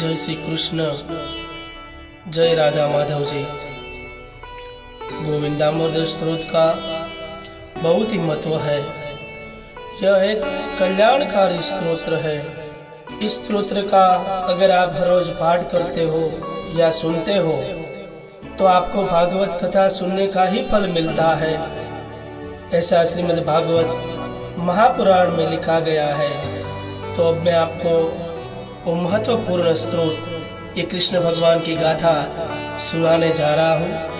जय श्री कृष्ण। जय राधा माधव जी गोविंदामोदर स्त्रोत का बहुत ही महत्व है। यह एक कल्याणकारी स्त्रोत्र है। इस स्त्रोत्र का अगर आप हर रोज पाठ करते हो या सुनते हो तो आपको भागवत कथा सुनने का ही फल मिलता है। ऐसा श्रीमद् भागवत महापुराण में लिखा गया है। तो अब मैं आपको वो महत्वपूर्ण स्त्रोत ये कृष्ण भगवान की गाथा सुनाने जा रहा हूँ।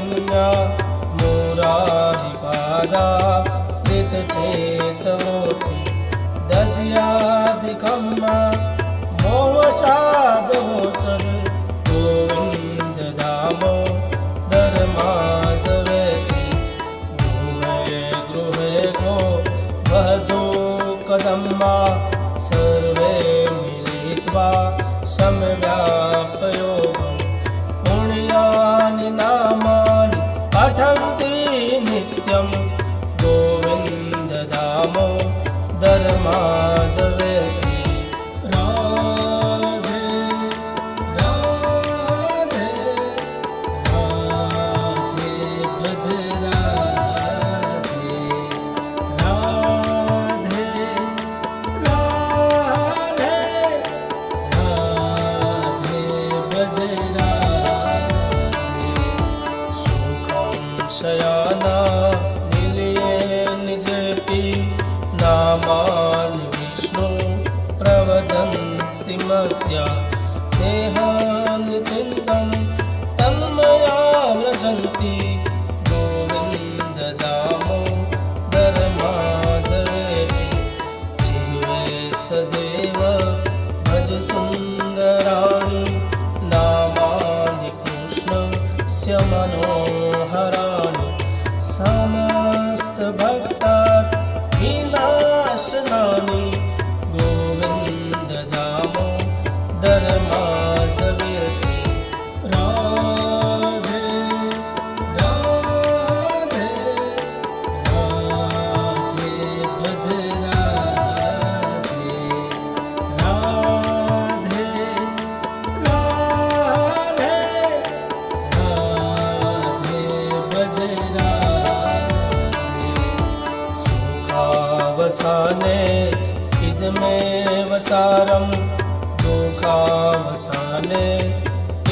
गोपकन्या मुरारिपादा चेतवोति दद्यादिकम्मा ਮਰਤਿਆ ਤੇ ਹਾਨ सुखावसाने इदमेव सारं दुःखावसाने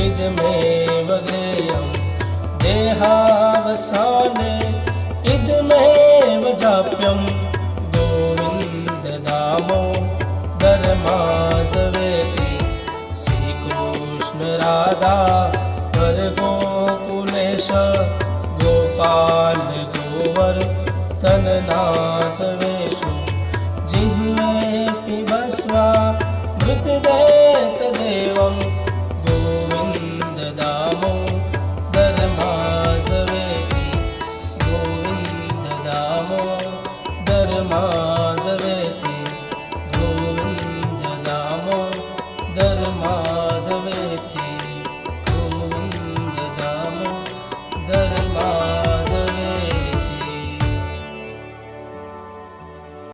इदमेव ज्ञेयं देहावसाने इदमेव जाप्यं गोविन्दधामो धर्मादवेति। श्रीकृष्ण राधा हर गोकुलेश गोपाल गो गोवर्धननाथ पिबस्वा मृतदेतदेवं गोविन्द दामोदर माधवेति गोविन्द दामोदर माधवेति गोविन्द दामोदर माधवेति